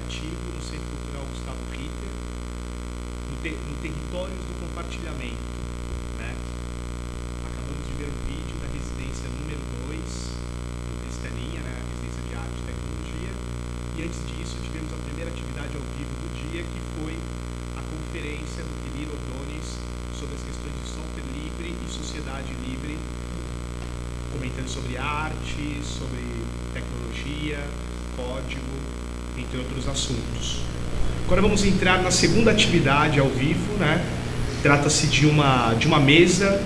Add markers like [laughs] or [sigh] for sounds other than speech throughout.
criativo no Centro Cultural Gustavo Ritter, no, te, no Territórios do Compartilhamento. Né? Acabamos de ver um vídeo da residência número 2 do Cristaninha, né? a residência de arte e tecnologia, e antes disso tivemos a primeira atividade ao vivo do dia, que foi a conferência do Quirino Odonis sobre as questões de software livre e sociedade livre, comentando sobre arte, sobre tecnologia, código, entre outros assuntos. Agora vamos entrar na segunda atividade ao vivo, né? Trata-se de uma, de uma mesa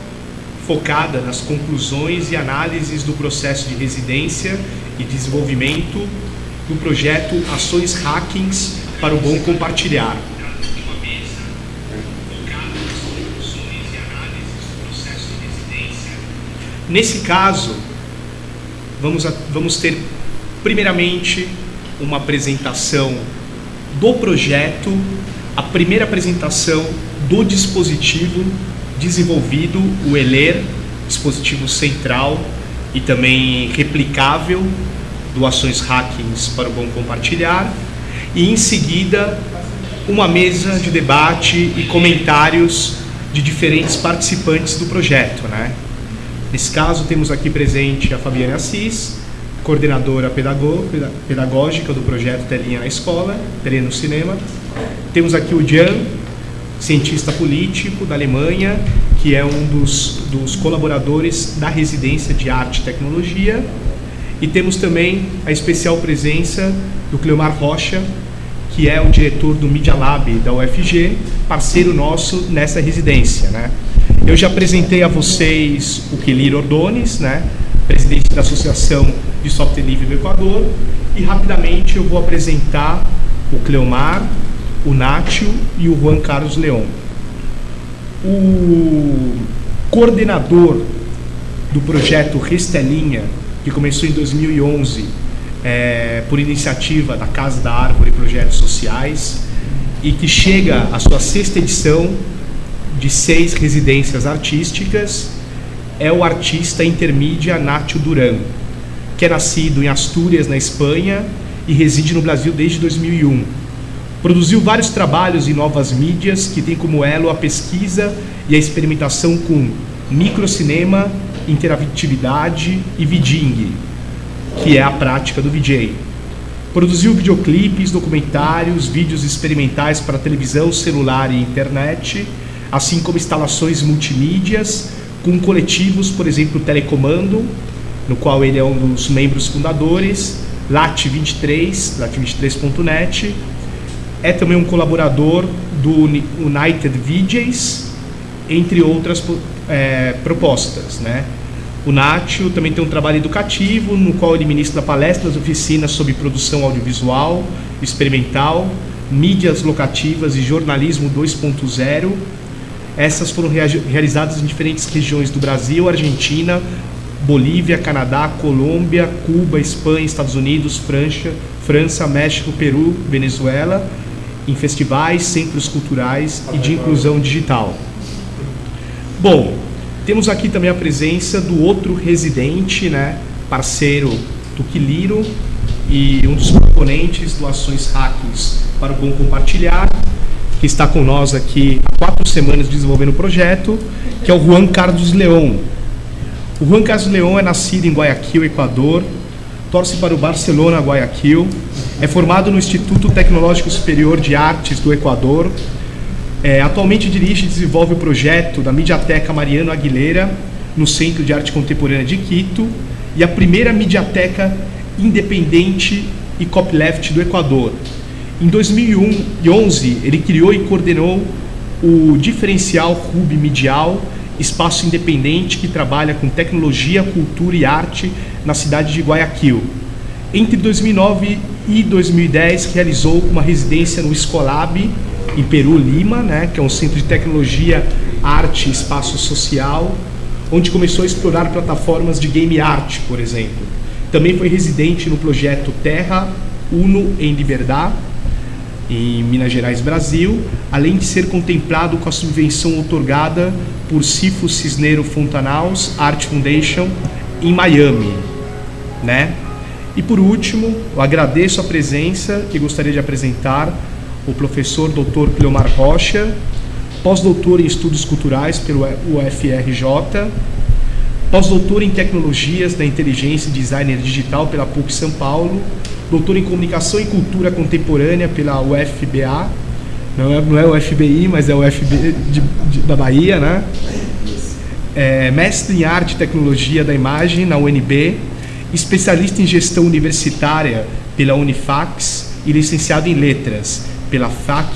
focada nas conclusões e análises do processo de residência e desenvolvimento do projeto Ações Hackings para o Bom Compartilhar. Nesse caso, vamos, a, vamos ter primeiramente uma apresentação do projeto, a primeira apresentação do dispositivo desenvolvido, o ELER, dispositivo central e também replicável do Ações Hackings para o Bom Compartilhar, e em seguida uma mesa de debate e comentários de diferentes participantes do projeto. Né? Nesse caso, temos aqui presente a Fabiane Assis, coordenadora pedagógica do projeto Telinha na Escola, Telinha no Cinema. Temos aqui o Jan, cientista político da Alemanha, que é um dos, dos colaboradores da residência de arte e tecnologia. E temos também a especial presença do Cleomar Rocha, que é o diretor do Media Lab da UFG, parceiro nosso nessa residência. Né? Eu já apresentei a vocês o Kelir Ordones, né? presidente da Associação de Software Livre do Equador, e rapidamente eu vou apresentar o Cleomar, o Nátio e o Juan Carlos Leon. O coordenador do projeto Restelinha, que começou em 2011 é, por iniciativa da Casa da Árvore e Projetos Sociais, e que chega à sua sexta edição de seis residências artísticas, é o artista intermídia Nátio Duran, que é nascido em Astúrias, na Espanha, e reside no Brasil desde 2001. Produziu vários trabalhos em novas mídias que tem como elo a pesquisa e a experimentação com microcinema, interatividade e viding, que é a prática do VJ. Produziu videoclipes, documentários, vídeos experimentais para televisão, celular e internet, assim como instalações multimídias com coletivos, por exemplo, Telecomando, no qual ele é um dos membros fundadores, Lat23, lat23.net, é também um colaborador do United VJs, entre outras é, propostas. Né? O Nátio também tem um trabalho educativo, no qual ele ministra palestras, oficinas sobre produção audiovisual, experimental, mídias locativas e jornalismo 2.0. Essas foram realizadas em diferentes regiões do Brasil, Argentina, Bolívia, Canadá, Colômbia, Cuba, Espanha, Estados Unidos, França, França, México, Peru, Venezuela, em festivais, centros culturais e de inclusão digital. Bom, temos aqui também a presença do outro residente, né, parceiro do Quiliro e um dos componentes do Ações Hackers para o Bom Compartilhar, que está com nós aqui há quatro semanas desenvolvendo o projeto, que é o Juan Carlos Leão. O Juan Carlos Leão é nascido em Guayaquil, Equador, torce para o Barcelona Guayaquil, é formado no Instituto Tecnológico Superior de Artes do Equador, é, atualmente dirige e desenvolve o projeto da Mediateca Mariano Aguilera, no Centro de Arte Contemporânea de Quito, e a primeira mediateca independente e copyleft do Equador. Em 2011, ele criou e coordenou o diferencial Hub Medial, espaço independente que trabalha com tecnologia, cultura e arte na cidade de Guayaquil. Entre 2009 e 2010, realizou uma residência no Escolab, em Peru, Lima, né, que é um centro de tecnologia, arte e espaço social, onde começou a explorar plataformas de game art, por exemplo. Também foi residente no projeto Terra Uno em Liberdade, em Minas Gerais, Brasil, além de ser contemplado com a subvenção otorgada por Cifo Cisneiro Fontanaus Art Foundation em Miami, né? E por último, eu agradeço a presença e gostaria de apresentar o professor Dr. Cleomar Rocha, pós-doutor em Estudos Culturais pelo UFRJ, pós-doutor em Tecnologias da Inteligência e Designer Digital pela PUC São Paulo, doutor em Comunicação e Cultura Contemporânea pela UFBA, não é, não é o FBI, mas é UFB de, de, da Bahia, né? É, mestre em Arte e Tecnologia da Imagem na UNB, especialista em Gestão Universitária pela Unifax e licenciado em Letras pela FAC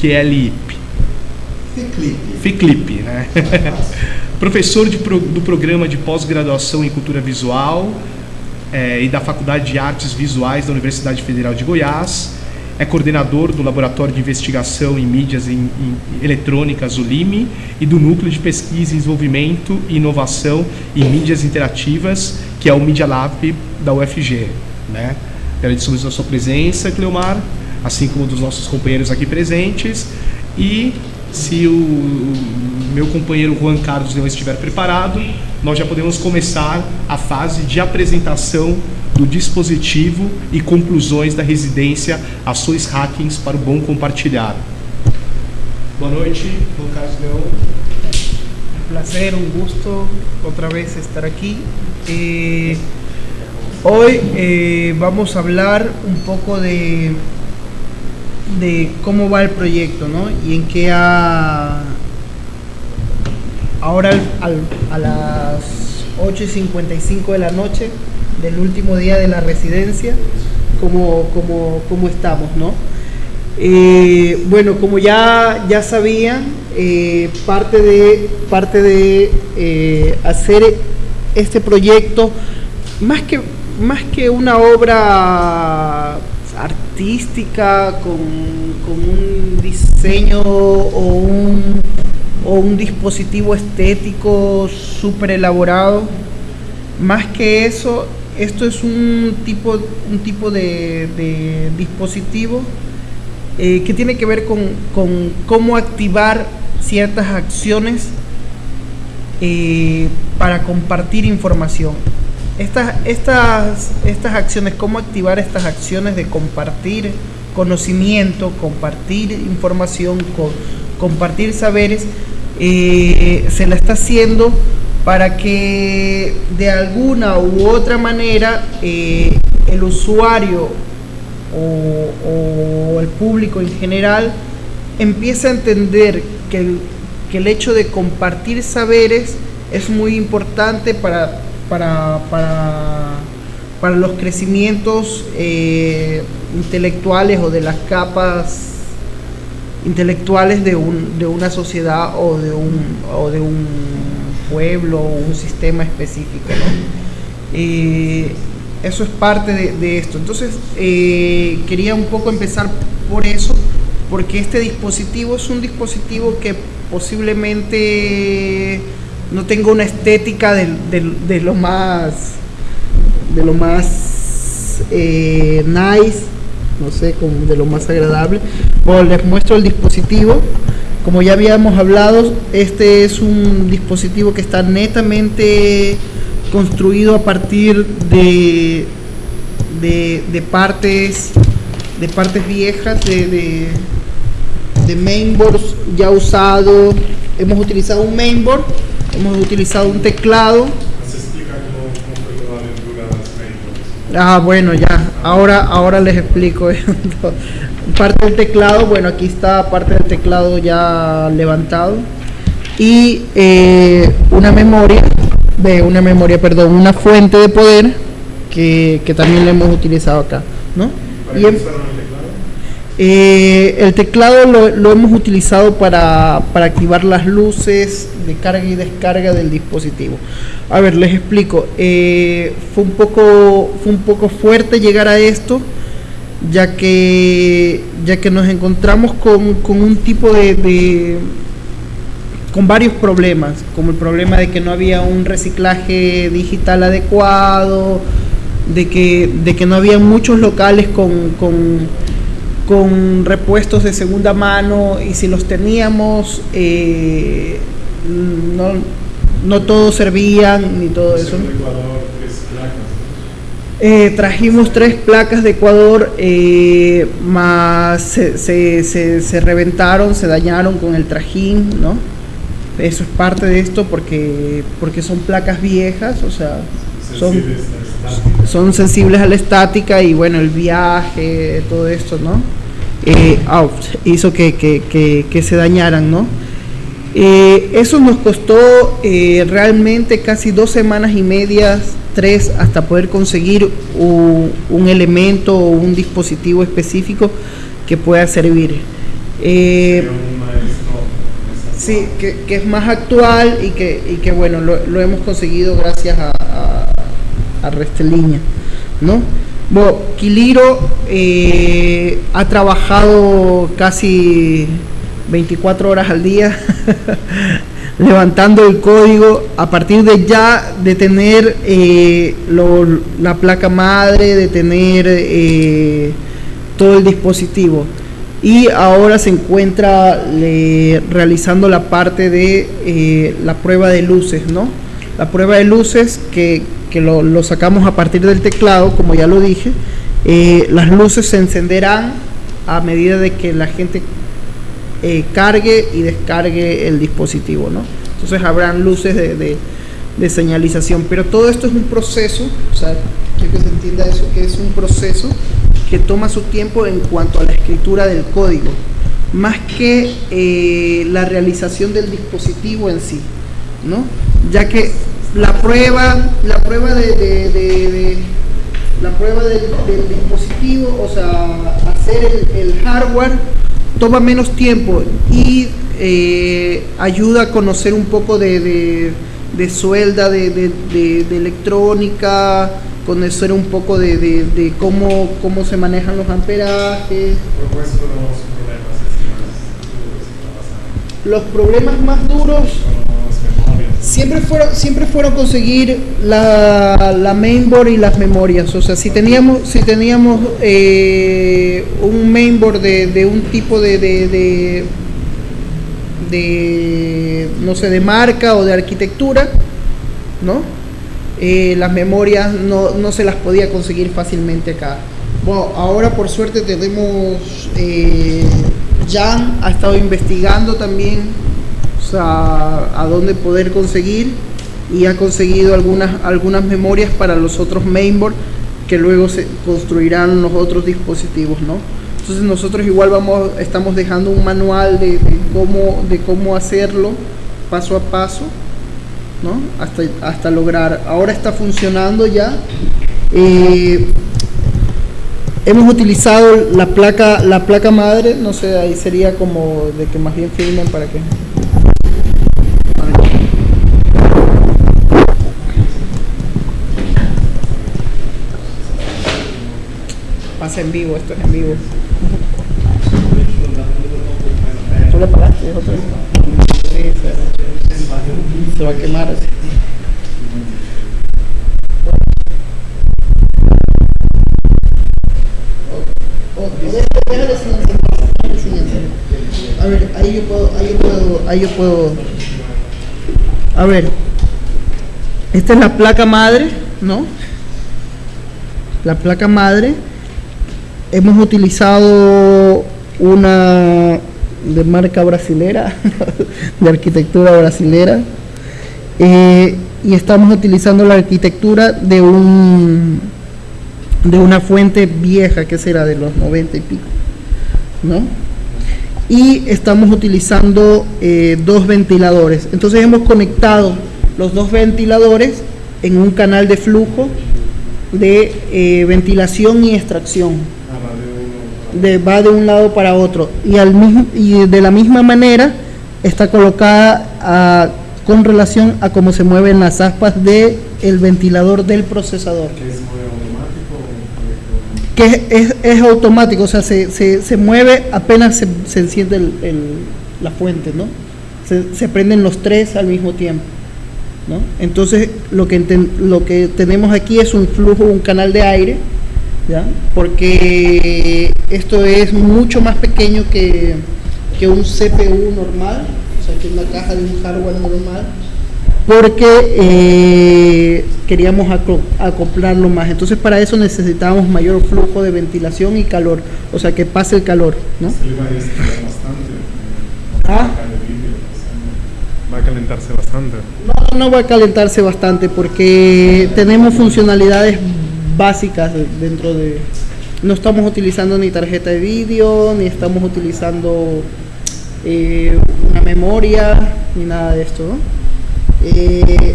QLIP. FICLIP. FICLIP, né? Professor de, do programa de pós-graduação em Cultura Visual é, e da Faculdade de Artes Visuais da Universidade Federal de Goiás. É coordenador do Laboratório de Investigação em Mídias em, em Eletrônicas, o LIME, e do Núcleo de Pesquisa, Desenvolvimento e Inovação em Mídias Interativas, que é o Media Lab da UFG. Né? Agradecemos a sua presença, Cleomar, assim como dos nossos companheiros aqui presentes. E se o meu companheiro Juan Carlos não estiver preparado, nós já podemos começar a fase de apresentação do dispositivo e conclusões da residência Ações Hackings para o Bom Compartilhar. Boa noite, Juan Carlos León. Un placer, un gusto otra vez estar aquí. Eh, hoy eh, vamos a hablar un poco de de cómo va el proyecto, ¿no? Y en qué ha... Ahora a las 8 y 55 de la noche del último día de la residencia, cómo, cómo, estamos, ¿no? Eh, bueno, como ya, ya sabían, eh, parte de, parte de eh, hacer este proyecto, más que, más que una obra artística, con, un diseño o un, o un dispositivo estético súper elaborado. Más que eso, esto es un tipo, un tipo de, dispositivo eh, que tiene que ver con, cómo activar ciertas acciones eh, para compartir información estas, estas, estas acciones, cómo activar estas acciones de compartir conocimiento, compartir información, compartir saberes, eh, se la está haciendo para que de alguna u otra manera eh, el usuario o, el público en general empiece a entender que que el hecho de compartir saberes es muy importante para para, para, los crecimientos eh, intelectuales o de las capas intelectuales de, un, de una sociedad o de un, o de un pueblo o un sistema específico. Eh, eso es parte de, esto. Entonces, eh, quería un poco empezar por eso, porque este dispositivo es un dispositivo que posiblemente no tengo una estética de, lo más de lo más eh, nice no sé de lo más agradable. Bueno, les muestro el dispositivo. Como ya habíamos hablado este es un dispositivo que está netamente construido a partir de de, partes de partes viejas de, de, de mainboards ya usado. Hemos utilizado un mainboard hemos utilizado un teclado. Ah, bueno, ya. Ahora, ahora les explico. [laughs] parte del teclado, bueno, aquí está parte del teclado ya levantado. Y eh, una memoria, de una memoria, perdón, una fuente de poder que, también le hemos utilizado acá, ¿no? Y eh, el teclado lo, hemos utilizado para, activar las luces de carga y descarga del dispositivo. A ver, les explico. Eh, fue, un poco, fue un poco fuerte llegar a esto, ya que, ya que nos encontramos con, un tipo de, con varios problemas, como el problema de que no había un reciclaje digital adecuado, de que, de que no había muchos locales con con repuestos de segunda mano y si los teníamos eh, no, todos servían ni todo eso. Eh, trajimos tres placas de Ecuador, eh, más se, se, se, reventaron, se dañaron con el trajín, ¿no? Eso es parte de esto porque, porque son placas viejas, o sea, son, son sensibles a la estática y bueno, el viaje, todo esto, ¿no? Eh, hizo que, que, que, se dañaran, ¿no? eso nos costó realmente casi dos semanas y medias tres hasta poder conseguir un, elemento o un dispositivo específico que pueda servir. Eh, sí, que, es más actual y que, y que bueno, lo, hemos conseguido gracias a, a, Resteliña, ¿no? Bueno, Quiliro eh, ha trabajado casi 24 horas al día [laughs] levantando el código a partir de ya de tener eh, la placa madre, de tener eh, todo el dispositivo. Y ahora se encuentra realizando la parte de la prueba de luces, ¿no? La prueba de luces que, lo, lo, sacamos a partir del teclado, como ya lo dije. las luces se encenderán a medida de que la gente eh, cargue y descargue el dispositivo, ¿no? Entonces habrán luces de, señalización, pero todo esto es un proceso, o sea, quiero que se entienda eso, que es un proceso que toma su tiempo en cuanto a la escritura del código, más que eh, la realización del dispositivo en sí, ¿no? Ya que la prueba, la prueba de, la prueba del, dispositivo, o sea, hacer el hardware toma menos tiempo y eh, ayuda a conocer un poco de, de, suelda, de, electrónica, conocer un poco de, cómo, cómo se manejan los amperajes. Los problemas más duros siempre fueron, siempre fueron conseguir la, la, mainboard y las memorias. O sea, si teníamos, si teníamos eh, un mainboard de, de, un tipo de, de, de, no sé, de marca o de arquitectura, ¿no? Eh, las memorias no, no, se las podía conseguir fácilmente acá. Bueno, ahora por suerte tenemos, eh, Jan ha estado investigando también a, dónde poder conseguir y ha conseguido algunas, algunas memorias para los otros mainboard que luego se construirán los otros dispositivos, ¿no? Entonces nosotros igual vamos, estamos dejando un manual de, cómo, de cómo hacerlo paso a paso, ¿no? Hasta, hasta lograr. Ahora está funcionando ya. Eh, hemos utilizado la placa, la placa madre, no sé, ahí sería como de que más bien filmen para que en vivo, esto es en vivo. ¿Tú le pagaste? Sí, se, se va a quemar. A ver, ahí yo puedo, ahí yo puedo, ahí yo puedo. A ver, esta es la placa madre, ¿no? La placa madre hemos utilizado una de marca brasilera, [laughs] de arquitectura brasilera, eh, y estamos utilizando la arquitectura de un de una fuente vieja que será de los 90 y pico, ¿no? Y estamos utilizando eh, dos ventiladores. Entonces hemos conectado los dos ventiladores en un canal de flujo de eh, ventilación y extracción de, va de un lado para otro y, al mismo, y de la misma manera está colocada con relación a cómo se mueven las aspas del el ventilador del procesador. ¿Que es, es, es, automático, o sea, se, se, se mueve apenas se, se enciende el, el, la fuente, ¿no? Se, se, prenden los tres al mismo tiempo. ¿no? Entonces, lo que, lo que tenemos aquí es un flujo, un canal de aire porque esto es mucho más pequeño que, un CPU normal, o sea, que una caja de un hardware normal, porque eh, queríamos acoplarlo más. Entonces para eso necesitábamos mayor flujo de ventilación y calor, o sea que pase el calor. ¿no? ¿Ah? Va a calentarse bastante. No, no va a calentarse bastante porque tenemos funcionalidades básicas dentro de... No estamos utilizando ni tarjeta de vídeo, ni estamos utilizando eh, una memoria, ni nada de esto. ¿no? Eh,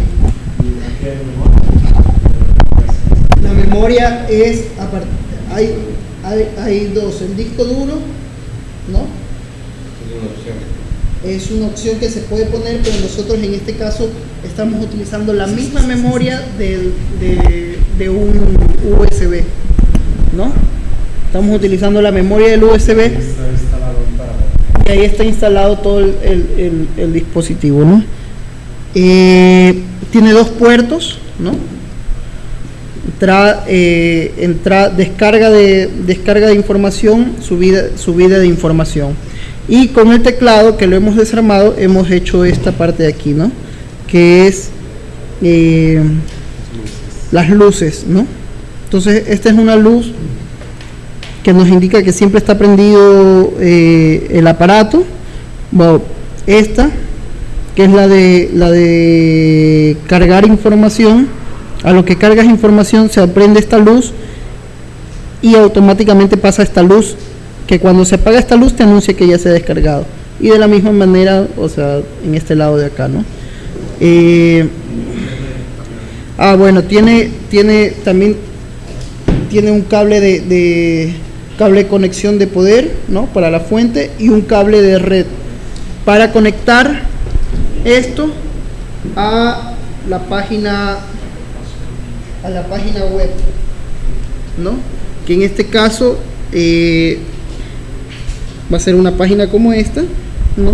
la memoria es, hay, hay, hay dos, el disco duro, ¿no? Es una opción que se puede poner, pero nosotros en este caso estamos utilizando la misma memoria de, de, un USB, ¿no? Estamos utilizando la memoria del USB y ahí está instalado todo el, el, el dispositivo, ¿no? Eh, tiene dos puertos, ¿no? Entra, eh, entra, descarga, de, descarga de información, subida, subida de información. Y con el teclado que lo hemos desarmado, hemos hecho esta parte de aquí, ¿no? Que es eh, las luces, ¿no? Entonces, esta es una luz que nos indica que siempre está prendido el aparato. Esta que es la de, la de cargar información. A lo que cargas información se prende esta luz y automáticamente pasa esta luz, que cuando se apaga esta luz te anuncia que ya se ha descargado. Y de la misma manera, o sea, en este lado de acá, ¿no? Eh, ah, bueno, tiene, tiene también tiene un cable de, de, cable de conexión de poder, ¿no? Para la fuente y un cable de red para conectar esto a la página a la página web ¿no? que en este caso eh, va a ser una página como esta ¿no?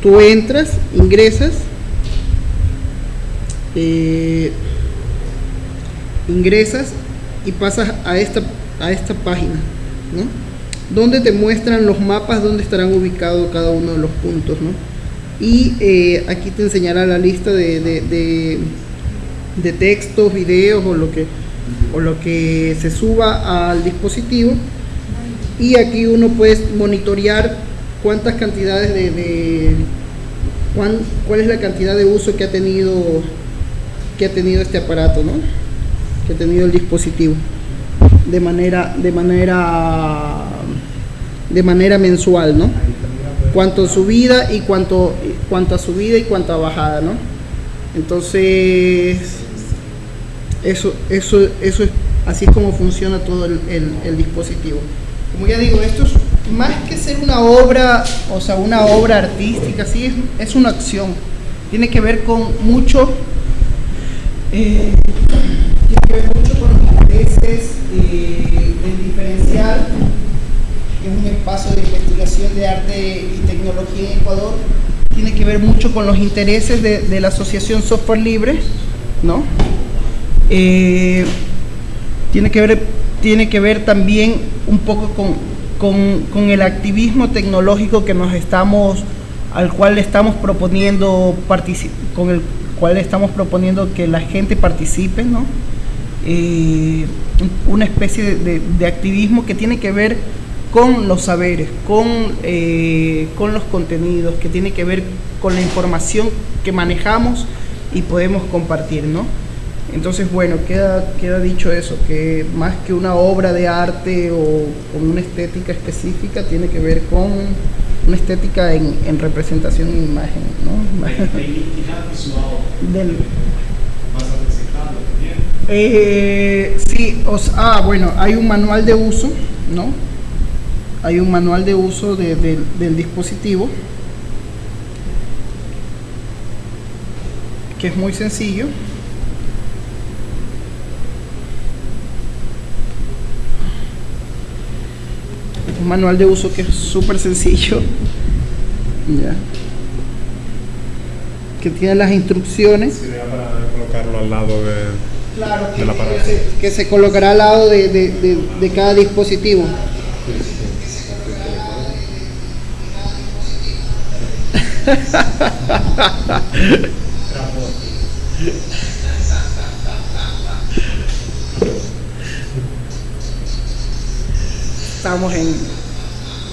tú entras ingresas eh, ingresas y pasas a esta a esta página ¿no? donde te muestran los mapas donde estarán ubicados cada uno de los puntos ¿no? y eh, aquí te enseñará la lista de, de, textos, videos o lo, que, o lo que se suba al dispositivo y aquí uno puede monitorear cuántas cantidades de, cuán, cuál es la cantidad de uso que ha tenido que ha tenido este aparato ¿no? que ha tenido el dispositivo de manera de manera de manera mensual ¿no? cuanto subida y cuanto, cuanto subida y cuanto a bajada, ¿no? Entonces, eso, eso, eso es, así es como funciona todo el, dispositivo. Como ya digo, esto es más que ser una obra, o sea, una obra artística, sí, es, es una acción. Tiene que ver con mucho, eh, tiene que ver mucho con los intereses del diferencial es un espacio de investigación de arte y tecnología en Ecuador, tiene que ver mucho con los intereses de, la Asociación Software Libre, ¿no? Eh, tiene, que ver, tiene que ver también un poco con, con, el activismo tecnológico que nos estamos, al cual estamos proponiendo, con el cual estamos proponiendo que la gente participe, ¿no? Eh, una especie de, de activismo que tiene que ver con los saberes, con, eh, con los contenidos, que tiene que ver con la información que manejamos y podemos compartir, ¿no? Entonces, bueno, queda, queda dicho eso, que más que una obra de arte o con una estética específica, tiene que ver con una estética en, representación en imagen, ¿no? Del, eh, sí, ah, bueno, hay un manual de uso, ¿no? hay un manual de uso del dispositivo que es muy sencillo un manual de uso que es súper sencillo [laughs] que tiene las instrucciones para colocarlo al lado de, claro, que, se, colocará al lado de, de cada dispositivo Estamos en,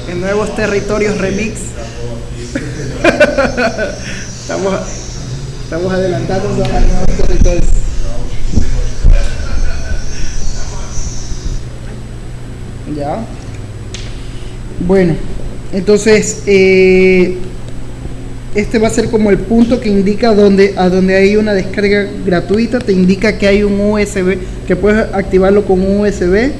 en nuevos territorios remix. [laughs] estamos, estamos adelantándonos a nuevos territorios. Ya. Bueno, entonces eh, este va a ser como el punto que indica donde, a donde hay una descarga gratuita, te indica que hay un USB, que puedes activarlo con un USB,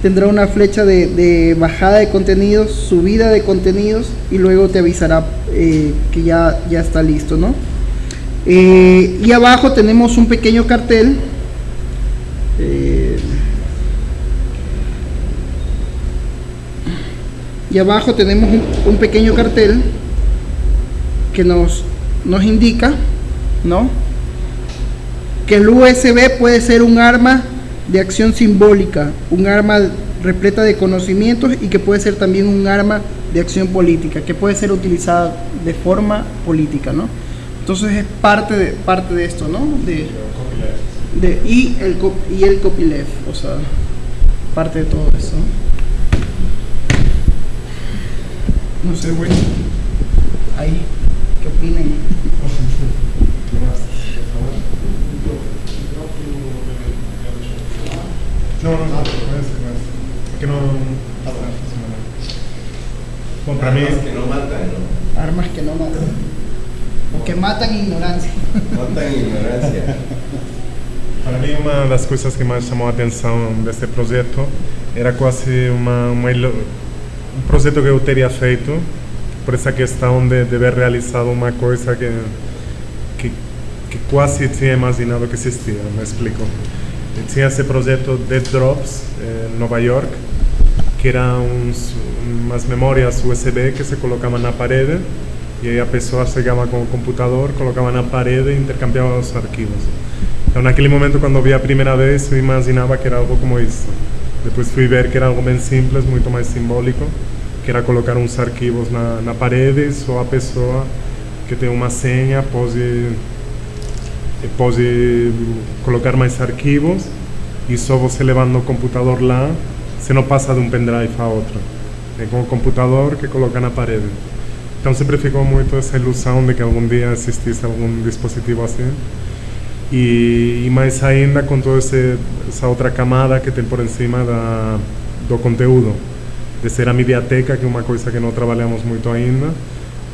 tendrá una flecha de, bajada de contenidos, subida de contenidos y luego te avisará eh, que ya, ya está listo, ¿no? Eh, y abajo tenemos un pequeño cartel y abajo tenemos un, pequeño cartel que nos, nos indica ¿no? que el USB puede ser un arma de acción simbólica, un arma repleta de conocimientos y que puede ser también un arma de acción política, que puede ser utilizada de forma política, ¿no? Entonces es parte de, parte de esto, ¿no? De, de, y, el, y el copyleft, o sea, parte de todo eso. Não sei güey. Aí, que opina. Não, não, não, começa, não. É. É tá bom. Para mim. Armas que não matam, não? Armas que não matam. Porque matam é ignorância. Matam ignorância. Para mim, uma das coisas que mais chamou a atenção desse projeto era quase uma, uma un proyecto que yo tenía feito por esa questão de, de ver realizado uma coisa que, que, que quase tinha imaginado que existia, me explico. E tinha esse projeto Dead Drops em Nova York, que eram uns, umas memórias USB que se colocavam na parede e aí a pessoa chegava com o computador, colocava na parede e intercambiava os arquivos. Então, naquele momento, quando vi a primeira vez, eu imaginava que era algo como isso. Depois fui ver que era algo bem simples, muito mais simbólico, que era colocar uns arquivos na, na parede, só a pessoa que tem uma senha pode, pode colocar mais arquivos e só você levando o computador lá, você não passa de um pendrive a outro. É com o computador que coloca na parede. Então sempre ficou muito essa ilusão de que algum dia existisse algum dispositivo assim. E, mais ainda com toda essa outra camada que tem por cima da, do conteúdo, de ser a mediateca, que é uma coisa que não trabalhamos muito ainda,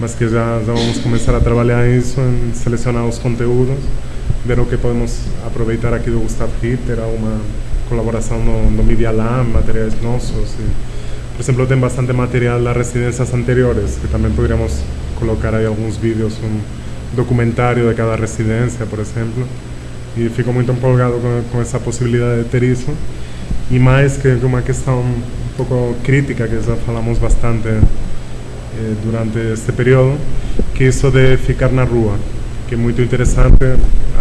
mas que já, vamos começar a trabalhar isso, em selecionar os conteúdos, ver o que podemos aproveitar aqui do Gustav Ritter, uma colaboração no, no Media Lab, materiais nossos. Por exemplo, tem bastante material das residências anteriores, que também poderíamos colocar aí alguns vídeos, documentário de cada residência, por exemplo. E fico muito empolgado com, essa possibilidade de ter isso. E mais que uma questão um pouco crítica, que já falamos bastante eh, durante este período, que isso de ficar na rua, que é muito interessante.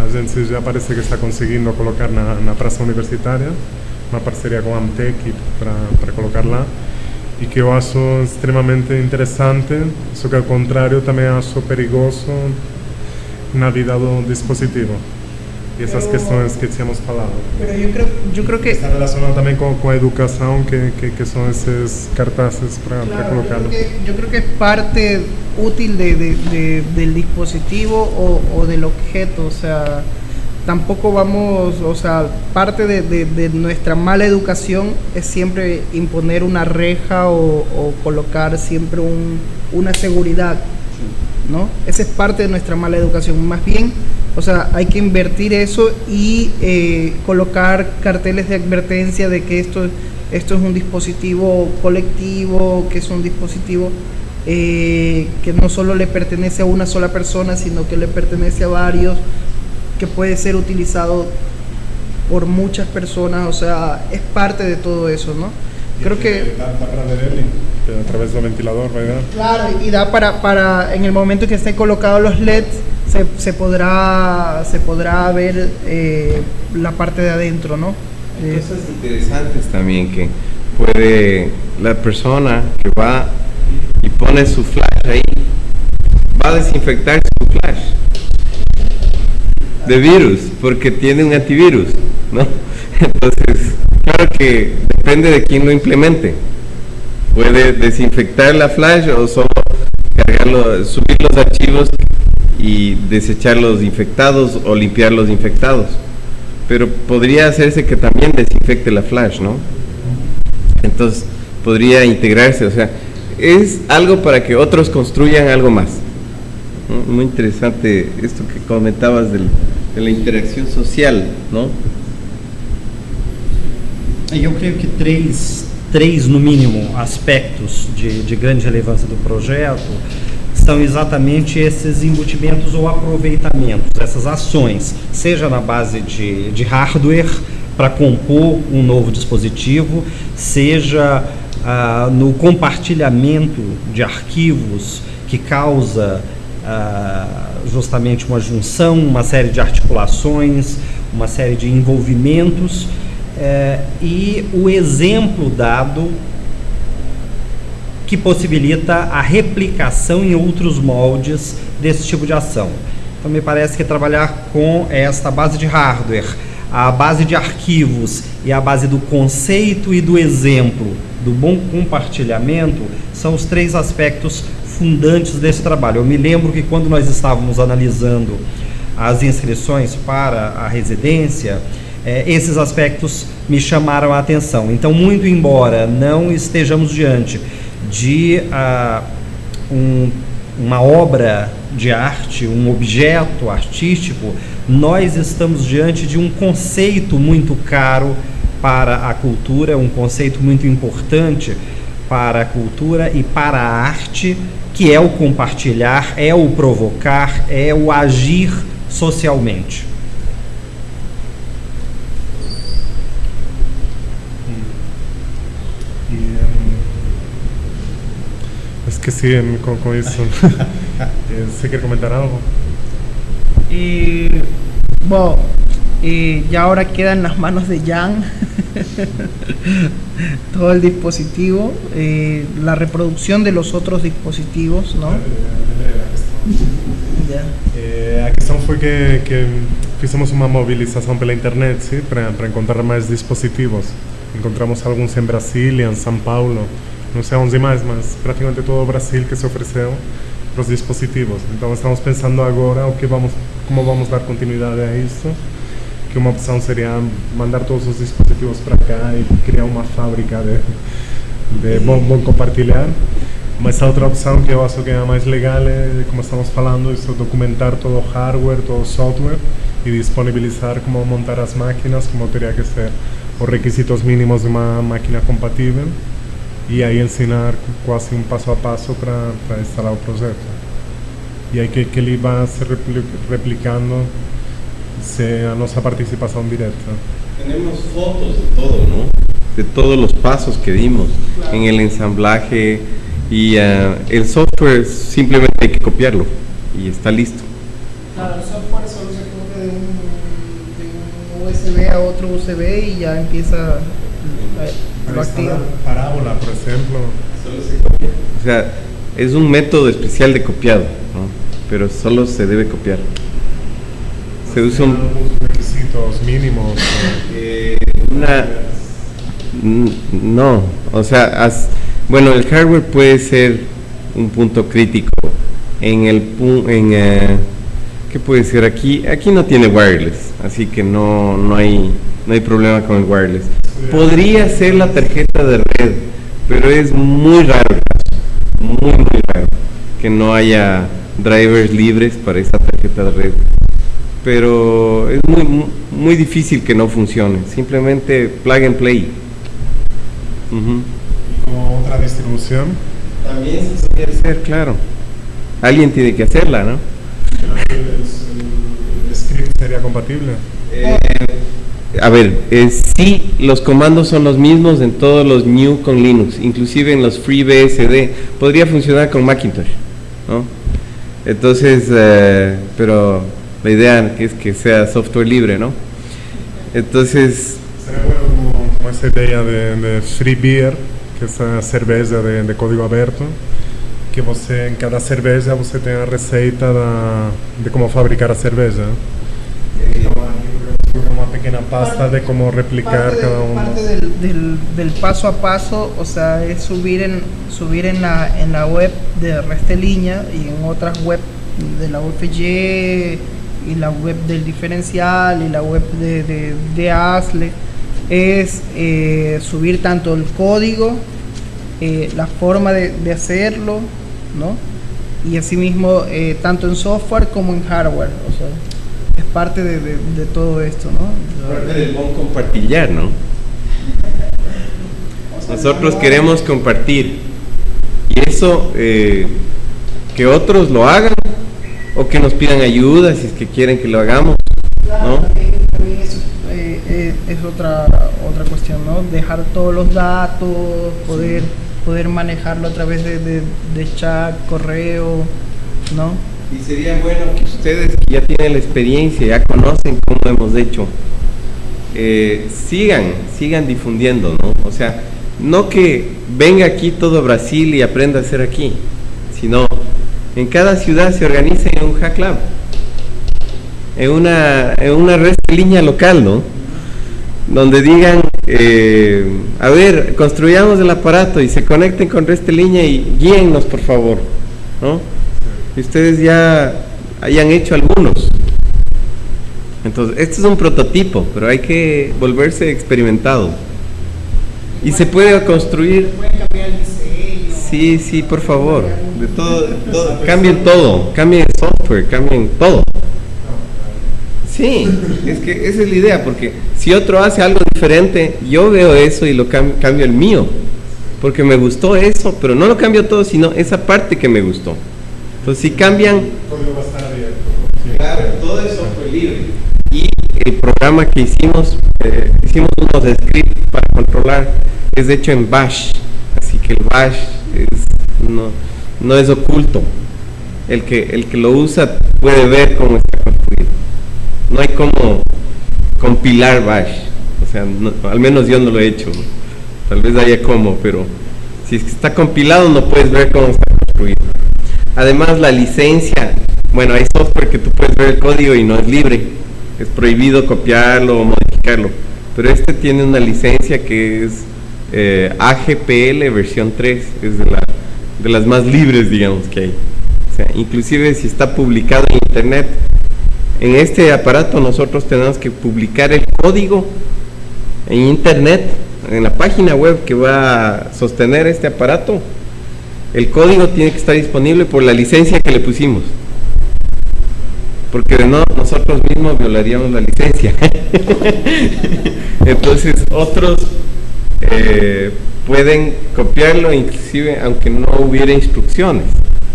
A gente já parece que está conseguindo colocar na, na praça universitária, uma parceria com a Amtec para colocar lá e que eu acho extremamente interessante, só que ao contrário também acho perigoso na vida do dispositivo. E essas Pero- questões que tínhamos falado. Pero yo creo, yo creo que Está relacionado também com, com a educação, que, que, que são esses cartazes para Claro, yo, colocarlo. creo que, yo creo que es parte útil de, de- de- del dispositivo o, o del objeto, o sea, tampoco vamos, o sea, parte de, nuestra mala educación es siempre imponer una reja o, o colocar siempre un- una seguridad, ¿no? Esa es parte de nuestra mala educación, más bien, o sea, hay que invertir eso y eh, colocar carteles de advertencia de que esto, esto es un dispositivo colectivo, que es un dispositivo eh, que no solo le pertenece a una sola persona, sino que le pertenece a varios, que puede ser utilizado por muchas personas, o sea, es parte de todo eso, ¿no? Creo que... Dá, dá para a través do ventilador, vai dar? Claro, y da para, para en el momento que estén colocados los LEDs, se, se podrá, se podrá ver eh, la parte de adentro, ¿no? De- cosas interesantes también que puede la persona que va y pone su flash ahí, va a desinfectar su flash. de virus, porque tiene un antivirus, ¿no? [laughs] Entonces, claro que depende de quién lo implemente. Puede desinfectar la flash o solo cargarlo, subir los archivos y desechar los infectados o limpiar los infectados. Pero podría hacerse que también desinfecte la flash, ¿no? Entonces, podría integrarse, o sea, es algo para que otros construyan algo más. Muy interesante esto que comentabas de la interacción social, ¿no? Eu creio que três, três no mínimo, aspectos de, de grande relevância do projeto são exatamente esses embutimentos ou aproveitamentos, essas ações, seja na base de, de hardware para compor um novo dispositivo, seja ah, no compartilhamento de arquivos que causa ah, justamente uma junção, uma série de articulações, uma série de envolvimentos eh, e o exemplo dado que possibilita a replicação em outros moldes desse tipo de ação. Então me parece que trabalhar com esta base de hardware, a base de arquivos e a base do conceito e do exemplo, do bom compartilhamento, são os três aspectos fundantes desse trabalho. Eu me lembro que quando nós estávamos analisando as inscrições para a residência, eh, esses aspectos me chamaram a atenção. Então, muito embora não estejamos diante de uh, um, uma obra de arte, um objeto artístico, nós estamos diante de um conceito muito caro para a cultura, um conceito muito importante para a cultura e para a arte, que é o compartilhar, é o provocar, é o agir socialmente. Que sí, con, con eso. [laughs] Eh, ¿Se quiere comentar algo? Y bueno, y ya ahora queda en las manos de Jan [laughs] todo el dispositivo, eh, la reproducción de los otros dispositivos, ¿no? [laughs] Eh, a questão foi que, que fizemos uma mobilização pela internet para, para encontrar mais dispositivos. Encontramos alguns em Brasília, em São Paulo, não sei onde mais, mas praticamente todo o Brasil que se ofereceu para os dispositivos. Então estamos pensando agora o que vamos, como vamos dar continuidade a isso. Que uma opção seria mandar todos os dispositivos para cá e criar uma fábrica de, de bom, bom compartilhar. Mas a outra opção que eu acho que é a mais legal é, como estamos falando, isso documentar todo o hardware, todo o software e disponibilizar como montar as máquinas, como teria que ser os requisitos mínimos de uma máquina compatível e aí ensinar quase um passo a passo para, para instalar o projeto. E aí que, que ele vai se replicando se a nossa participação direta. Tenemos fotos de todo, ¿no? De todos los pasos que dimos claro. en el ensamblaje y uh, el software simplemente hay que copiarlo y está listo. Claro, el software solo se copia de un, de un USB a otro USB y ya empieza la parábola, por ejemplo. O sea, es un método especial de copiado, ¿no? pero solo se debe copiar. Se usa un... requisitos mínimos. Eh, una, no, o sea, as, bueno, el hardware puede ser un punto crítico. En el en eh, ¿qué puede ser aquí? Aquí no tiene wireless, así que no, no hay no hay problema con el wireless. Podría ser la tarjeta de red, pero es muy raro, muy, muy raro que no haya drivers libres para esa tarjeta de red. Pero es muy, muy difícil que no funcione, simplemente plug and play. Uh -huh. ¿Como otra distribución? También se puede hacer, claro. Alguien tiene que hacerla, ¿no? ¿El, el, el script sería compatible? Eh, a ver, sí, los comandos son los mismos en todos los new con Linux, inclusive en los FreeBSD. Podría funcionar con Macintosh, ¿no? Entonces, eh, pero la idea es que sea software libre, ¿no? Entonces... Sería bueno como, esa idea de, de, Free que es una cerveza de, código abierto, que você, en cada cerveza você tem a receita da, de cómo fabricar a cerveza. Pequeña pasta de cómo replicar cada uno. parte del, del- del paso a paso, o sea, es subir en subir en la en la web de Resteliña y en otras web de la UFG y la web del diferencial y la web de, de, de ASLE es eh, subir tanto el código, eh, la forma de, de hacerlo, ¿no? Y asimismo eh, tanto en software como en hardware, o sea, es parte de, de- de todo esto, ¿no? Parte del buen compartillar, ¿no? Nosotros queremos compartir. Y eso, eh, que otros lo hagan o que nos pidan ayuda si es que quieren que lo hagamos, ¿no? También, también eso eh, eh, es otra otra cuestión, ¿no? Dejar todos los datos, poder poder manejarlo a través de, de- de chat, correo, ¿no? Y sería bueno que ustedes que ya tienen la experiencia, ya conocen cómo hemos hecho, eh, sigan, sigan difundiendo, ¿no? O sea, no que venga aquí todo Brasil y aprenda a hacer aquí, sino en cada ciudad se organice un hack lab, en una, en una red de línea local, ¿no? Donde digan, eh, a ver, construyamos el aparato y se conecten con red de línea y guíennos, por favor, ¿no? Y ustedes ya hayan hecho algunos. Entonces, este es un prototipo, pero hay que volverse experimentado. Y se puede construir. Sí, sí, por favor. De todo, todo- cambien todo, cambien el software, cambien todo. Sí, es que esa es la idea, porque si otro hace algo diferente, yo veo eso y lo cam- cambio el mío. Porque me gustó eso, pero no lo cambio todo, sino esa parte que me gustó. Entonces, si cambian, Claro, todo eso fue libre. Y el programa que hicimos, eh, hicimos unos scripts para controlar, es hecho en Bash. Así que el Bash es- no, no es oculto. El que, el que lo usa puede ver cómo está construido. No hay como compilar Bash. O sea, no- al menos yo no lo he hecho. Tal vez haya como, pero si está compilado no puedes ver cómo está construido. Además, la licencia, bueno, hay software que tú puedes ver el código y no es libre. Es prohibido copiarlo o modificarlo. Pero este tiene una licencia que es eh, AGPL versión 3. Es de, de las más libres, digamos, que hay. O sea, inclusive si está publicado en internet, en este aparato nosotros tenemos que publicar el código en internet, en la página web que va a sostener este aparato. El código tiene que estar disponible por la licencia que le pusimos. Porque de no, nosotros mismos violaríamos la licencia. [laughs] Entonces otros eh, pueden copiarlo, inclusive aunque no hubiera instrucciones,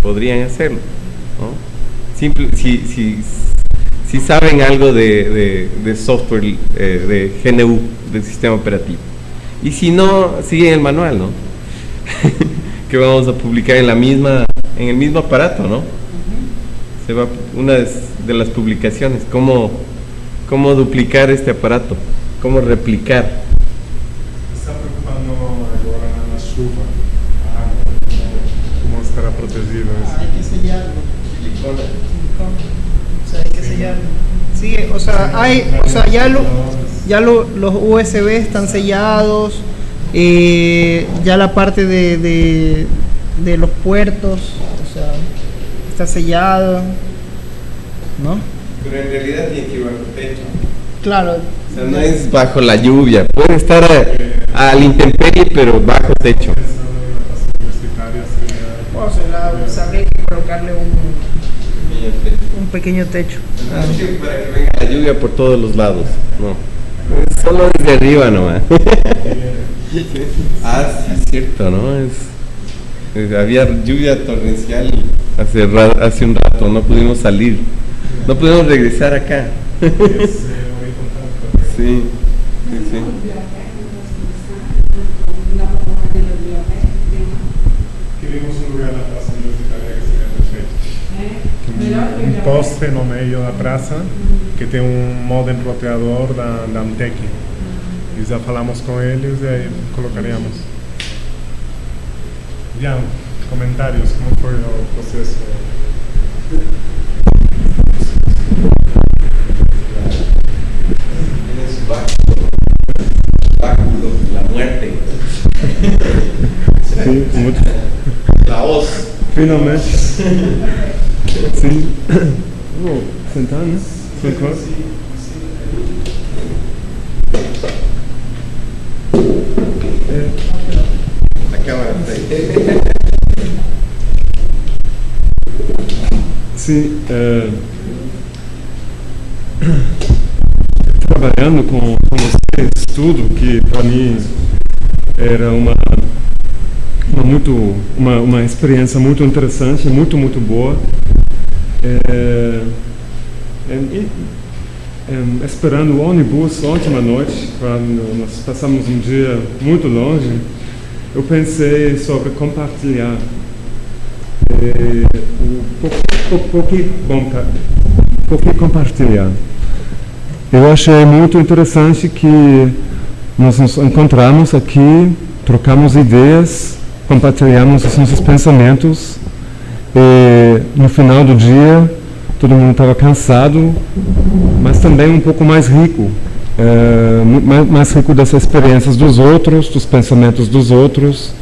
podrían hacerlo. Simple, si, saben algo de software, eh, de GNU, del sistema operativo. Y si no, siguen el manual, ¿no? [laughs] que vamos a publicar en la misma, en el mismo aparato, ¿no? Se va una de las publicaciones, cómo, cómo duplicar este aparato, cómo replicar. Está preocupando agora na chuva, a água, como, como estará protegido isso. Hay que sellarlo. O sea, hay que sellarlo. Sí, o sea, hay, o sea, ya lo, ya lo- los USB están sellados, eh, ya la parte de, de, de los puertos, o sea, está sellado, ¿no? Pero en realidad tiene que ir bajo techo. Claro. O sea, no es bajo la lluvia, puede estar a, al intemperie, pero bajo techo. La- sea, habría que colocarle un, un pequeño techo. Ah, sí, para que venga la lluvia por todos los lados. No. Es Solo desde arriba nomás. [laughs] ah, sí, es cierto, ¿no? Es, es- había lluvia torrencial hace, ra- hace un rato, no pudimos salir. No pudimos regresar acá. [laughs] Sí, sí, sí. Um poste no meio da praça que tem um modem roteador da, da Amtec. E já falamos com eles e aí colocaríamos. Ian, comentários, como foi o processo? Tienes muerte. [laughs] Sim, muito. La voz. Finalmente. Sim. Vou [coughs] sentar, né? Por. Sim, é, trabalhando com, com vocês, tudo que para mim era uma, uma, muito, uma, uma experiência muito interessante, muito, muito boa. É, é, é, esperando o ônibus ontem à noite, nós passamos um dia muito longe, eu pensei sobre compartilhar é, o, por, por, que, bom, tá, por que compartilhar? Eu achei muito interessante que nós nos encontramos aqui, trocamos ideias, compartilhamos os nossos pensamentos e no final do dia todo mundo estava cansado, mas também um pouco mais rico, é, mais, rico das experiências dos outros, dos pensamentos dos outros.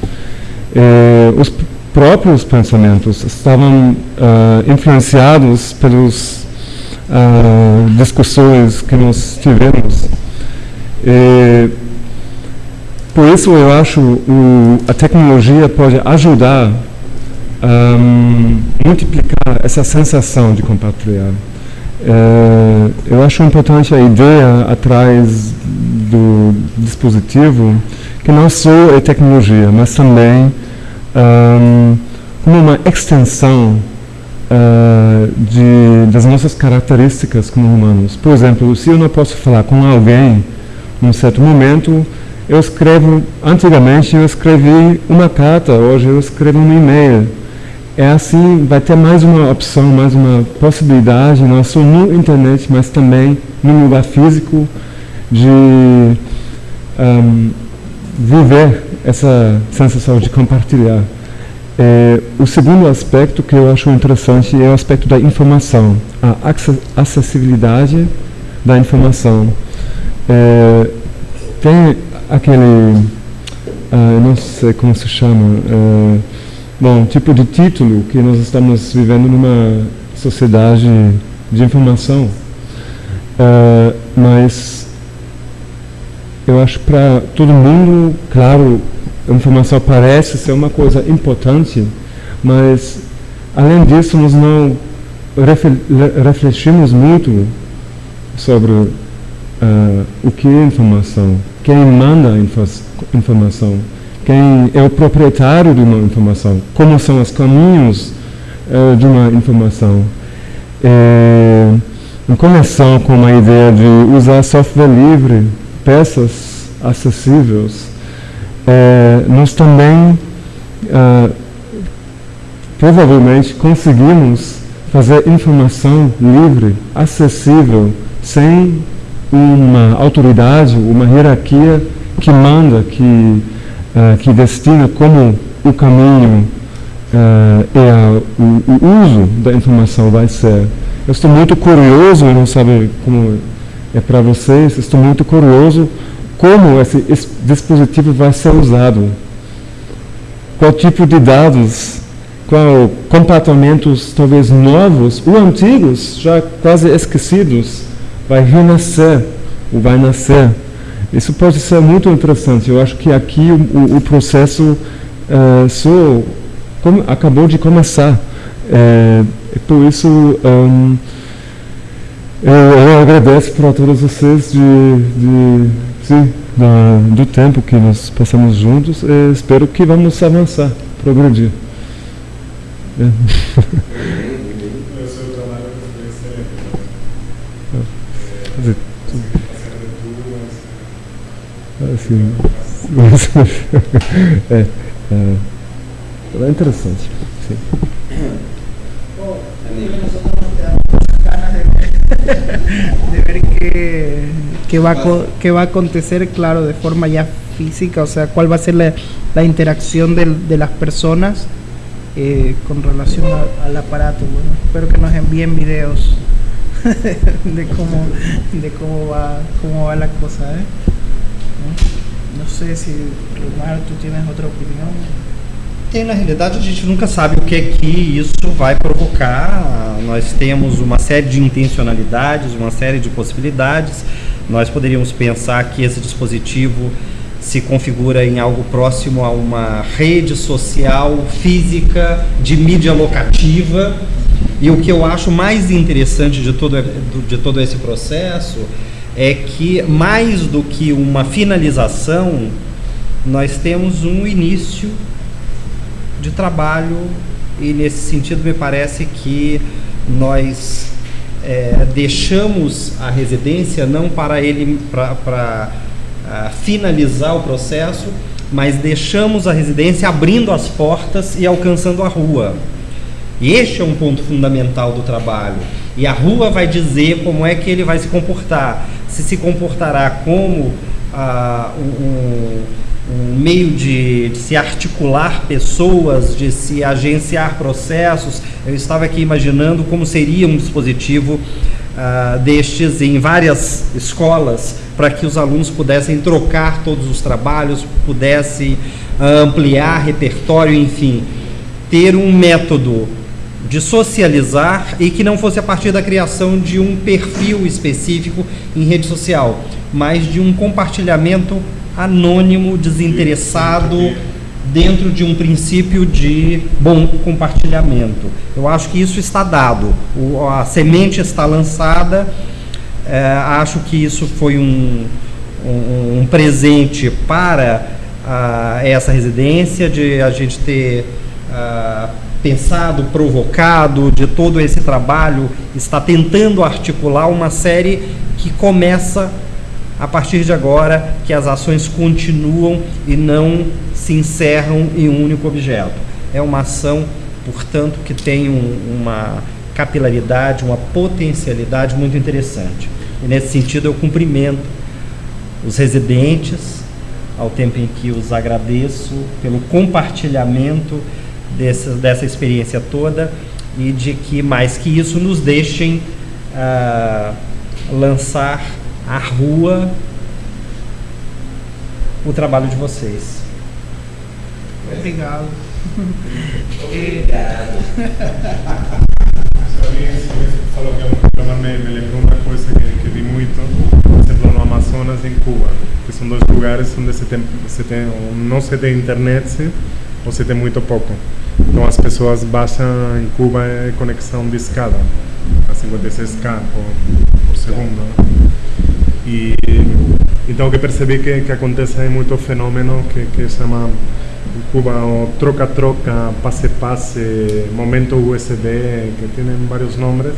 É, os próprios pensamentos estavam uh, influenciados pelas discussões que nós tivemos. Por isso eu acho o, a tecnologia pode ajudar a um, multiplicar essa sensação de compartilhar. Uh, eu acho importante a ideia atrás do dispositivo que não só é tecnologia, mas também um, uma extensão uh, de, das nossas características como humanos. Por exemplo, se eu não posso falar com alguém num certo momento, eu escrevo, antigamente eu escrevi uma carta, hoje eu escrevo um e-mail. É assim, vai ter mais uma opção, mais uma possibilidade, não só no internet, mas também no lugar físico, de um, viver essa sensação de compartilhar. É, o segundo aspecto que eu acho interessante é o aspecto da informação, a acessibilidade da informação. É, tem aquele, ah, não sei como se chama, é, bom, tipo de título que nós estamos vivendo numa sociedade de informação, é, mas eu acho para todo mundo, claro, a informação parece ser uma coisa importante, mas além disso nós não refletimos muito sobre uh, o que é informação, quem manda a informação, quem é o proprietário de uma informação, como são os caminhos uh, de uma informação. É, em conexão com a ideia de usar software livre, peças acessíveis, é, nós também é, provavelmente conseguimos fazer informação livre, acessível, sem uma autoridade, uma hierarquia que manda, que, é, que destina como o caminho é, e a, o, o, uso da informação vai ser. Eu estou muito curioso, eu não sei como é para vocês, estou muito curioso como esse, esse dispositivo vai ser usado, qual tipo de dados, qual comportamentos talvez novos ou antigos, já quase esquecidos, vai renascer ou vai nascer. Isso pode ser muito interessante. Eu acho que aqui o, o processo uh, só como, acabou de começar. É, por isso um, eu, eu, agradeço para todos vocês de, de sim, da, do tempo que nós passamos juntos, espero que vamos avançar, progredir. É. [laughs] Assim, [laughs] é, é, é interessante. Sim. de ver qué, qué, va, qué va a acontecer, claro, de forma ya física, o sea, cuál va a ser la, la interacción de, de, las personas eh, con relación a, al aparato. Bueno, espero que nos envíen videos [laughs] de cómo, de cómo, va, cómo va la cosa. ¿eh? Não sei se Mário, tu tienes outra opinião. Tem, na realidade, a gente nunca sabe o que é que isso vai provocar. Nós temos uma série de intencionalidades, uma série de possibilidades. Nós poderíamos pensar que esse dispositivo se configura em algo próximo a uma rede social física de mídia locativa. E o que eu acho mais interessante de todo, de todo esse processo é que, mais do que uma finalização, nós temos um início de trabalho e nesse sentido me parece que nós é, deixamos a residência não para ele para uh, finalizar o processo, mas deixamos a residência abrindo as portas e alcançando a rua. E este é um ponto fundamental do trabalho. E a rua vai dizer como é que ele vai se comportar. Se se comportará como uh, um, um meio de, de, se articular pessoas, de se agenciar processos. Eu estava aqui imaginando como seria um dispositivo uh, destes em várias escolas para que os alunos pudessem trocar todos os trabalhos, pudessem ampliar repertório, enfim, ter um método de socializar e que não fosse a partir da criação de um perfil específico em rede social, mas de um compartilhamento anônimo, desinteressado, dentro de um princípio de bom compartilhamento. Eu acho que isso está dado, o, a semente está lançada, é, acho que isso foi um, um, um presente para uh, essa residência, de a gente ter uh, pensado, provocado, de todo esse trabalho, está tentando articular uma série que começa a partir de agora que as ações continuam e não se encerram em um único objeto. É uma ação, portanto, que tem um, uma capilaridade, uma potencialidade muito interessante. E nesse sentido eu cumprimento os residentes, ao tempo em que os agradeço pelo compartilhamento dessa, dessa experiência toda e de que mais que isso nos deixem uh, lançar à rua o trabalho de vocês. Obrigado. Obrigado. falou que é um programa me, me lembrou uma coisa que, que vi muito, por exemplo, no Amazonas em Cuba, que são dois lugares onde se tem, se tem não se tem internet se tem muito pouco. Então as pessoas baixam em Cuba é conexão de escada, a 56k por, por segundo. Né? E então que percebi que, que acontece muito fenômeno que, que chama Cuba o troca-troca, passe-passe, momento USB, que tem vários nomes,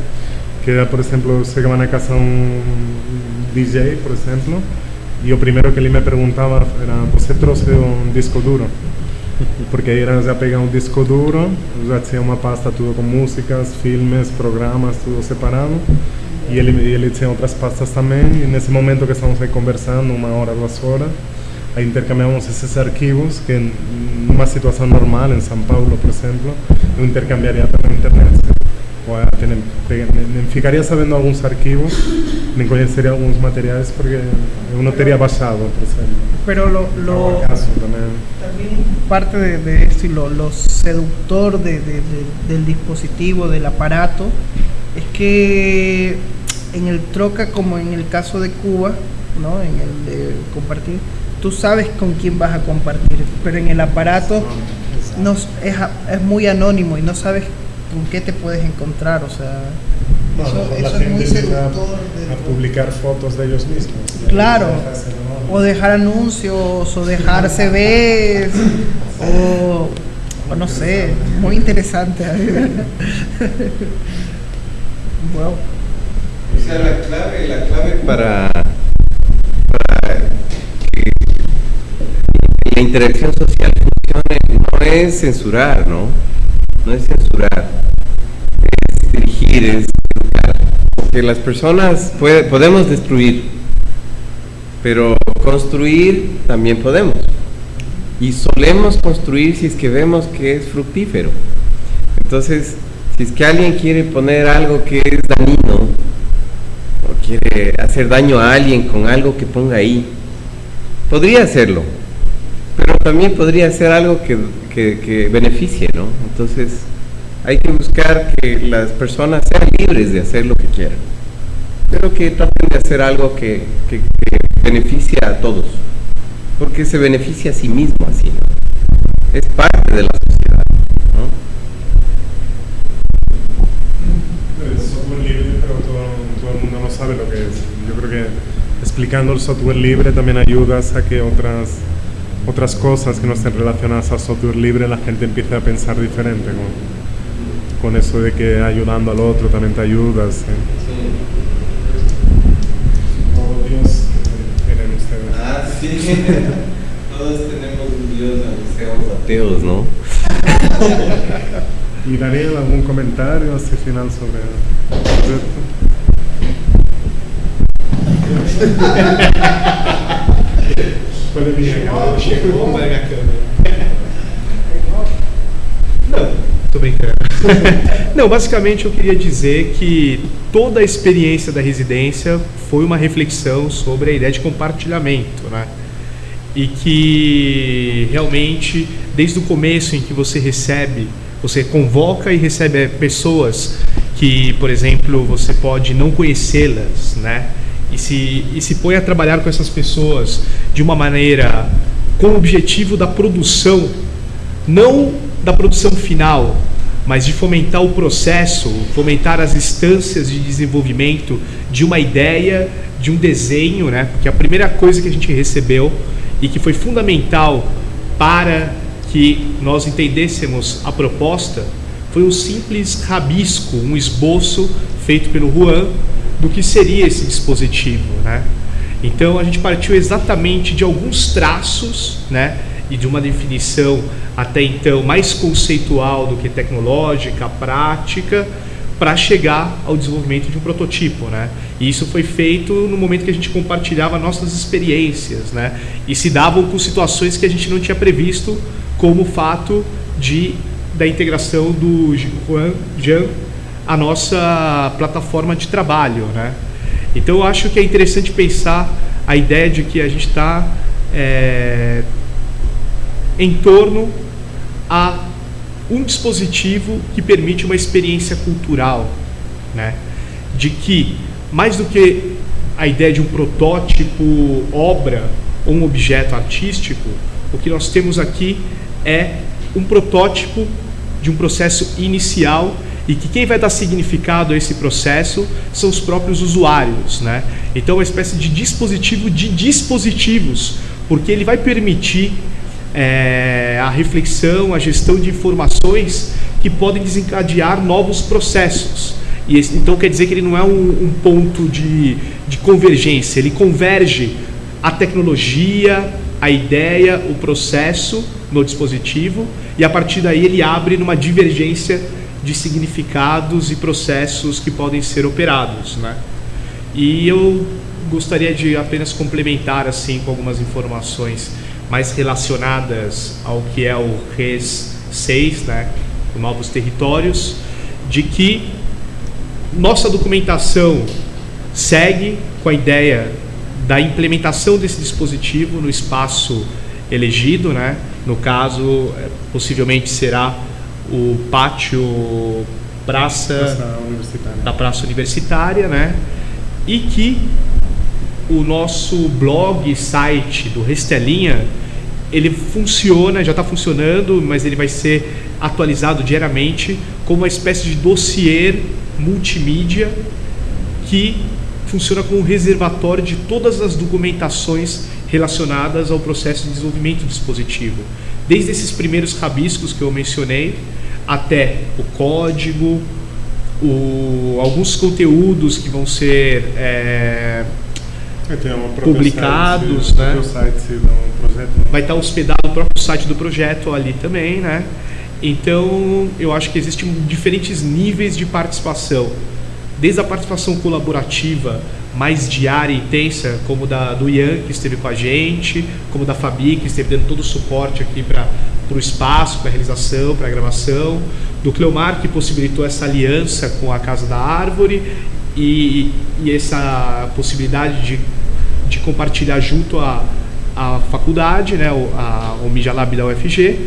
que por exemplo, chegava na casa um DJ, por exemplo, e o primeiro que ele me perguntava era, você trouxe um disco duro? Porque era já pegar um disco duro, já tinha uma pasta tudo com músicas, filmes, programas, tudo separado, e ele, ele tinha outras pastas também, e nesse momento que estamos aí conversando, uma hora, duas horas, aí intercambiamos esses arquivos que numa situação normal, em São Paulo, por exemplo, eu intercambiaria pela internet. Nem ficaria sabendo alguns arquivos, nem conheceria alguns materiais porque eu não teria baixado, por exemplo. Pero lo, lo también. también. parte de, de esto y lo, lo seductor de, de, del dispositivo, del aparato, es que en el troca como en el caso de Cuba, ¿no? en el de compartir, tú sabes con quién vas a compartir, pero en el aparato no, es, es muy anónimo y no sabes con qué te puedes encontrar, o sea... No, eso, eso es muy seductor. A, a, publicar fotos de ellos mismos. Claro. O dejar anuncios, o dejar CVs, o, o no sé, muy interesante. [laughs] wow. O sea, la clave, la clave para, para que la interacción social funcione no es censurar, ¿no? No es censurar, es dirigir, es educar. Porque las personas puede, podemos destruir, pero construir también podemos. Y solemos construir si es que vemos que es fructífero. Entonces, si es que alguien quiere poner algo que es dañino, o quiere hacer daño a alguien con algo que ponga ahí, podría hacerlo, pero también podría ser algo que, que, que beneficie, ¿no? Entonces, hay que buscar que las personas sean libres de hacer lo que quieran, pero que traten de hacer algo que, que, que beneficie a todos, porque se beneficia a sí mismo así, ¿no? Es parte de la sociedad, ¿no? El software libre, pero todo el mundo no sabe lo que es. Yo creo que explicando el software libre también ayudas a que otras, otras cosas que no estén relacionadas al software libre la gente empiece a pensar diferente. Con, con eso de que ayudando al otro también te ayudas. ¿eh? Oh, Dios, que tienen ustedes. Ah, sí. [laughs] Todos tenemos un Dios, aunque seamos ateos, ¿no? [laughs] ¿Y Daniel, algún comentario hacia el final sobre el [laughs] Puede vir acá. Chegou, pega a câmera. Não, brincando. [laughs] Não, basicamente eu queria dizer que toda a experiência da residência foi uma reflexão sobre a ideia de compartilhamento, né? E que realmente, desde o começo em que você recebe, você convoca e recebe pessoas que, por exemplo, você pode não conhecê-las, né? E se, e se põe a trabalhar com essas pessoas de uma maneira com o objetivo da produção, não da produção final, mas de fomentar o processo, fomentar as instâncias de desenvolvimento de uma ideia, de um desenho, né? Porque a primeira coisa que a gente recebeu e que foi fundamental para que nós entendêssemos a proposta foi um simples rabisco, um esboço feito pelo Juan do que seria esse dispositivo, né? Então a gente partiu exatamente de alguns traços, né? E de uma definição até então mais conceitual do que tecnológica, prática, para chegar ao desenvolvimento de um protótipo, né? E isso foi feito no momento que a gente compartilhava nossas experiências, né? E se davam com situações que a gente não tinha previsto, como o fato de da integração do Juan Jean a nossa plataforma de trabalho, né? Então eu acho que é interessante pensar a ideia de que a gente está é, em torno a um dispositivo que permite uma experiência cultural, né? De que mais do que a ideia de um protótipo, obra ou um objeto artístico, o que nós temos aqui é um protótipo de um processo inicial e que quem vai dar significado a esse processo são os próprios usuários, né? Então, é uma espécie de dispositivo de dispositivos, porque ele vai permitir é, a reflexão, a gestão de informações que podem desencadear novos processos. E esse, então, quer dizer que ele não é um, um ponto de, de convergência, ele converge a tecnologia, a ideia, o processo no dispositivo e a partir daí ele abre numa divergência de significados e processos que podem ser operados, né? E eu gostaria de apenas complementar assim com algumas informações mais relacionadas ao que é o RES 6, né, Novos Territórios, de que nossa documentação segue com a ideia da implementação desse dispositivo no espaço elegido, né? No caso, é, possivelmente será o pátio praça, Praça da praça universitária, né? E que o nosso blog, site do Restelinha, ele funciona, já está funcionando, mas ele vai ser atualizado diariamente como uma espécie de dossiê multimídia que funciona como um reservatório de todas as documentações relacionadas ao processo de desenvolvimento do dispositivo. Desde esses primeiros rabiscos que eu mencionei, até o código, o, alguns conteúdos que vão ser é, É, Publicados, site, né? O projeto. vai estar hospedado no próprio site do projeto ali também, né? Então, eu acho que existem diferentes níveis de participação. Desde a participação colaborativa mais diária e intensa, como da do Ian, que esteve com a gente, como da Fabi, que esteve dando todo o suporte aqui para o espaço, para a realização, para a gravação, do Cleomar, que possibilitou essa aliança com a Casa da Árvore e, e essa possibilidade de, de compartilhar junto a, a faculdade, né, o, a, o Mijalab da UFG,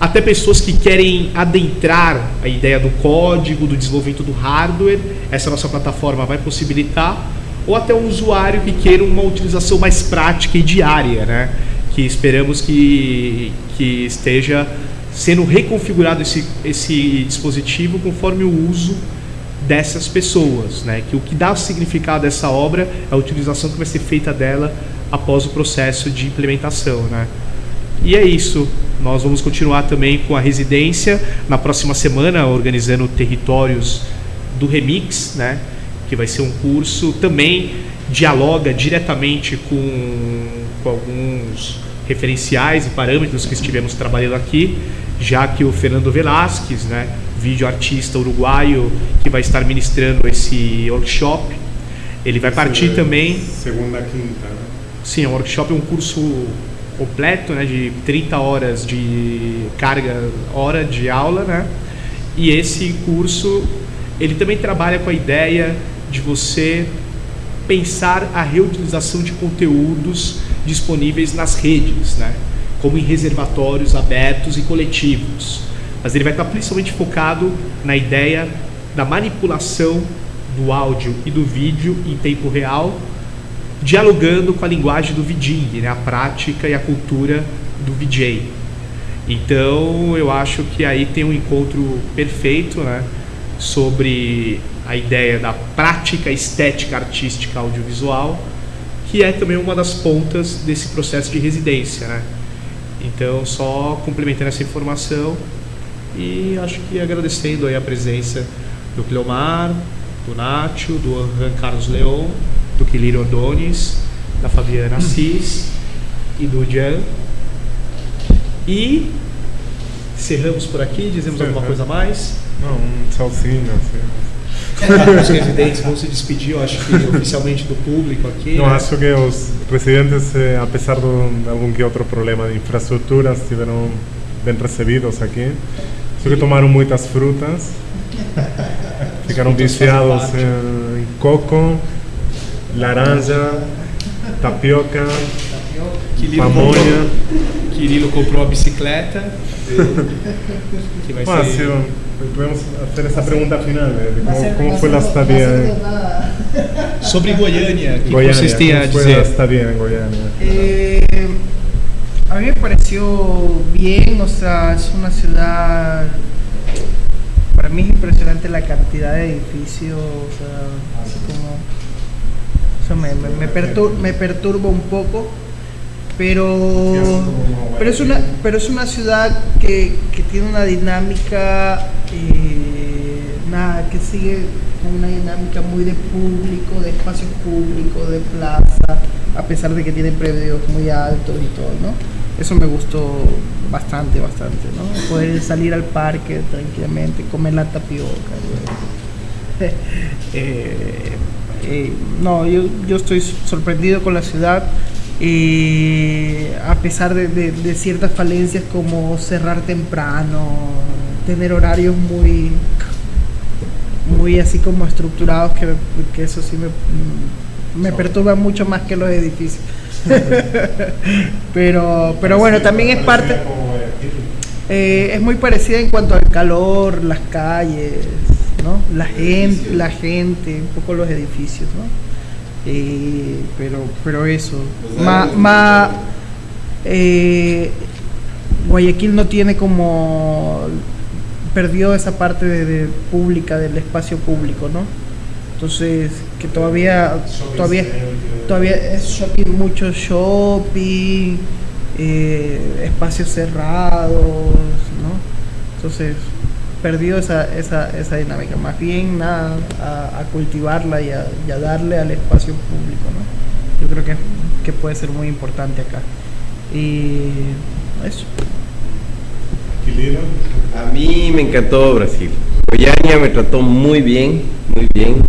até pessoas que querem adentrar a ideia do código, do desenvolvimento do hardware, essa nossa plataforma vai possibilitar, ou até um usuário que queira uma utilização mais prática e diária, né? que esperamos que, que esteja sendo reconfigurado esse, esse dispositivo conforme o uso dessas pessoas, né? que o que dá significado dessa obra é a utilização que vai ser feita dela após o processo de implementação. Né? E é isso. Nós vamos continuar também com a residência na próxima semana, organizando territórios do Remix, né? que vai ser um curso também dialoga diretamente com, com alguns referenciais e parâmetros que estivemos trabalhando aqui, já que o Fernando Velasquez, né, vídeo artista uruguaio que vai estar ministrando esse workshop, ele vai partir também. Segunda quinta. Né? Sim, é um workshop, é um curso completo, né, de 30 horas de carga hora de aula, né? E esse curso ele também trabalha com a ideia de você pensar a reutilização de conteúdos disponíveis nas redes, né? como em reservatórios abertos e coletivos. Mas ele vai estar principalmente focado na ideia da manipulação do áudio e do vídeo em tempo real, dialogando com a linguagem do VJing, né? a prática e a cultura do VJ. Então eu acho que aí tem um encontro perfeito né? sobre a ideia da prática estética artística audiovisual, que é também uma das pontas desse processo de residência, né? Então, só complementando essa informação e acho que agradecendo aí a presença do Cleomar, do Nátio, do Juan Carlos Leon, do Quilírio Ordones, da Fabiana Assis e do Jan. E encerramos por aqui, dizemos alguma coisa a mais? Não, um tchauzinho, assim. os residentes vão se despedir, eu acho que oficialmente do público aqui. Não, né? acho que os residentes, eh, apesar de algum que outro problema de infraestrutura, estiveram bem recebidos aqui. Acho que tomaram muitas frutas, [laughs] ficaram viciados em coco, laranja, tapioca, Quirilo pamonha. comprou, Quirilo comprou a bicicleta. [laughs] que vai ser... podemos hacer esa pregunta final, eh, de cómo, cómo fue la estadía [laughs] Sobre Goiânia, o que Goiânia. vocês têm a Goiânia? Eh, a mí me pareció bien, o sea, es una ciudad. Para mí es impresionante la cantidad de edificios, o sea, así como. Me, me, me pertur- me un poco, pero. Pero es una, pero es una ciudad que, que tiene una dinámica. eh, nada, que sigue con una dinámica muy de público, de espacio público, de plaza, a pesar de que tiene predios muy altos y todo. Eso me gustó bastante, bastante, ¿no? Poder salir al parque tranquilamente, comer la tapioca. [laughs] eh, no, yo, yo estoy sorprendido con la ciudad. eh, a pesar de, de- de ciertas falencias como cerrar temprano, tener horarios muy muy así como estructurados que, que eso sí me, me perturba mucho más que los edificios. [laughs] pero, pero bueno, también es parte, eh, es muy parecida en cuanto al calor, las calles, La gente, la gente, un poco los edificios, ¿no? Eh, pero, pero eso, más, más eh, Guayaquil no tiene como perdió esa parte de pública del espacio público, ¿no? Entonces que todavía todavía todavía es shopping mucho shopping eh, espacios cerrados, ¿no? Entonces perdió esa, esa, esa dinámica. Más bien nada, a, a cultivarla y a, y a darle al espacio público, ¿no? Yo creo que, que puede ser muy importante acá. Y eso. A mí me encantó Brasil. Goiânia me trató muy bien, muy bien.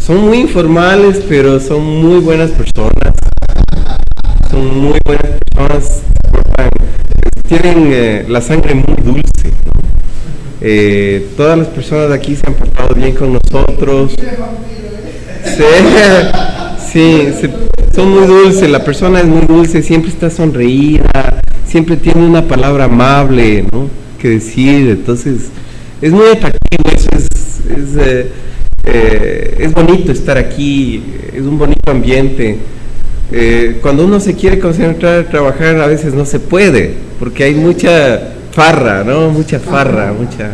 Son muy informales, pero son muy buenas personas. Son muy buenas personas. Tienen eh, la sangre muy dulce. ¿no? Eh, todas las personas de aquí se han portado bien con nosotros. Sí, [laughs] son muy dulces, la persona es muy dulce, siempre está sonreída, siempre tiene una palabra amable, ¿no? Que decir, entonces es muy atractivo, eso es, es, eh, eh, es bonito estar aquí, es un bonito ambiente. Cuando uno se quiere concentrar a trabajar a veces no se puede, porque hay mucha farra, ¿no? Mucha farra, mucha...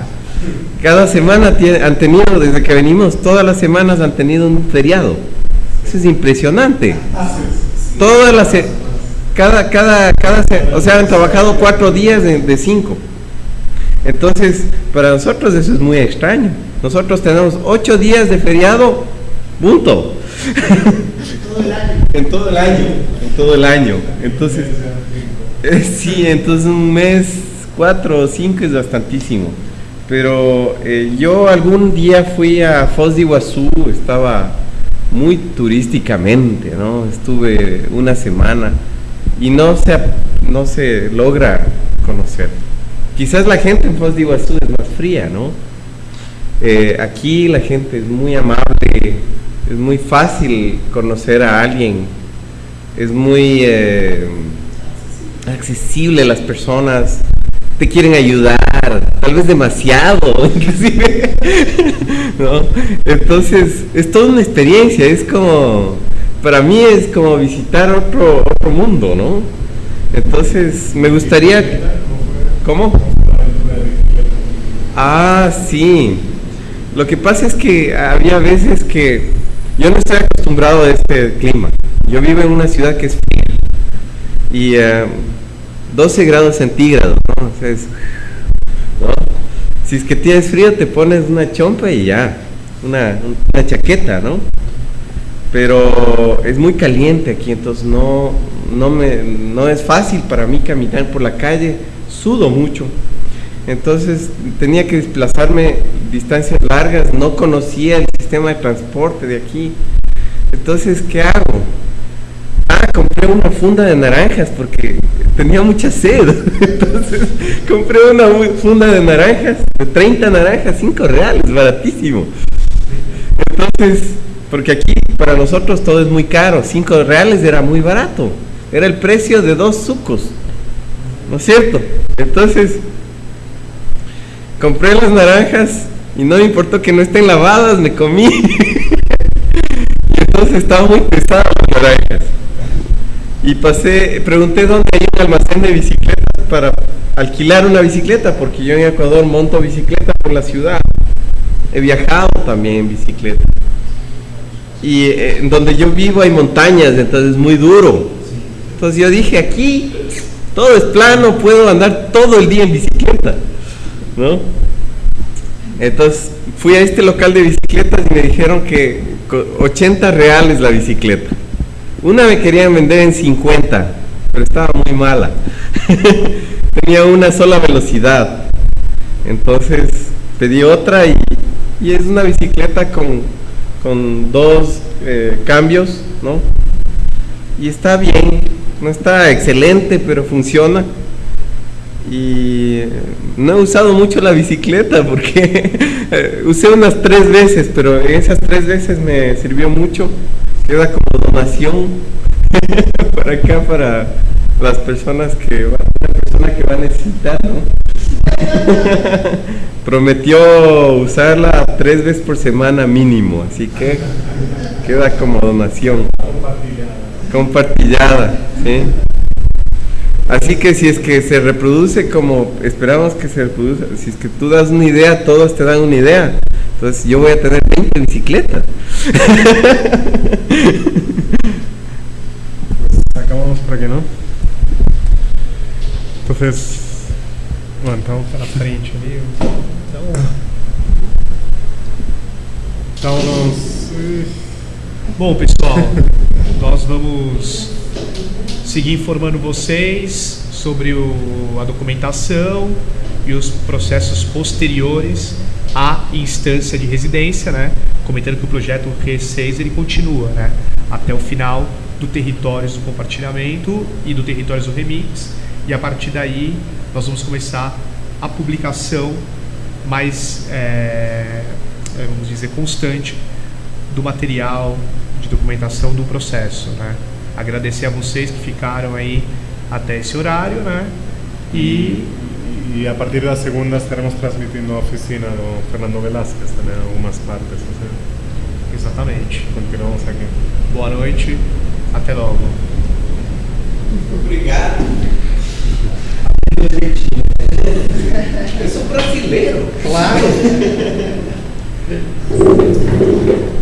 Cada semana tiene- han tenido, desde que venimos, todas las semanas han tenido un feriado. Eso es impresionante. Todas las... Cada, cada, cada... O sea, han trabajado cuatro días de, de cinco. Entonces, para nosotros eso es muy extraño. Nosotros tenemos ocho días de feriado, punto. En todo el año. En todo el año. Entonces, eh, sí, entonces un mes, cuatro o cinco es bastantísimo. Pero eh, yo algún día fui a Foz de Iguazú, estaba muy turísticamente, ¿no? Estuve una semana y no se, no se logra conocer. Quizás la gente en Foz de Iguazú es más fría, ¿no? Eh, aquí la gente es muy amable, es muy fácil conocer a alguien, es muy eh, accesible las personas, quieren ayudar, tal vez demasiado, [laughs] inclusive. Entonces, es toda una experiencia, es como, para mí es como visitar otro, otro mundo, ¿no? Entonces, me gustaría, ¿cómo? Ah, sí. Lo que pasa es que había veces que yo no estoy acostumbrado a este clima. Yo vivo en una ciudad que es fría y eh, 12 grados centígrados, ¿no? Si es que tienes frío te pones una chompa y ya, una, una chaqueta, ¿no? Pero es muy caliente aquí, entonces no, no, me, no es fácil para mí caminar por la calle, sudo mucho. Entonces tenía que desplazarme distancias largas, no conocía el sistema de transporte de aquí. Entonces, ¿qué hago? Compré una funda de naranjas porque tenía mucha sed. [laughs] Entonces, compré una funda de naranjas, de 30 naranjas, 5 reales, baratísimo. Entonces, porque aquí para nosotros todo es muy caro, 5 reales era muy barato. Era el precio de dos sucos. ¿No es cierto? Entonces, compré las naranjas y no me importó que no estén lavadas, me comí. [laughs] y entonces estaba muy pesada las naranjas. Y pasé, pregunté dónde hay un almacén de bicicletas para alquilar una bicicleta, porque yo en Ecuador monto bicicleta por la ciudad. He viajado también en bicicleta. Y eh, donde yo vivo hay montañas, entonces es muy duro. Entonces yo dije, aquí todo es plano, puedo andar todo el día en bicicleta. ¿No? Entonces fui a este local de bicicletas y me dijeron que co- 80 reales la bicicleta. Una me querían vender en 50, pero estaba muy mala. [laughs] Tenía una sola velocidad. Entonces pedí otra y, y es una bicicleta con, con dos eh, cambios, ¿no? Y está bien, no está excelente, pero funciona. Y eh, no he usado mucho la bicicleta porque [laughs] eh, usé unas tres veces, pero esas tres veces me sirvió mucho. Queda como donación [laughs] para acá, para las personas que va, una persona que va a necesitar. [laughs] Prometió usarla tres veces por semana mínimo, así que queda como donación. Compartillada, ¿sí? Así que si es que se reproduce como esperamos que se reproduce, si es que tú das una idea, todos te dan una idea. Entonces yo voy a tener 20 bicicletas. Acabamos por aquí, ¿no? Entonces, bueno, então, Para frente ali. Então, então nós... Bom, pessoal, nós vamos seguir informando vocês sobre o- a documentação e os processos posteriores à instância de residência, né? Comentando que o projeto R6 ele continua, né? Até o final do Territórios do Compartilhamento e do Territórios do Remix. E a partir daí nós vamos começar a publicação mais, é, vamos dizer, constante do material de documentação do processo, né? Agradecer a vocês que ficaram aí até esse horário, né? E Y a partir de la segunda estaremos transmitiendo a oficina de Fernando Velázquez también en algunas partes. o sea, exatamente. continuamos aquí. Boa noite, até logo. Obrigado. Eu sou brasileiro. Claro. [laughs]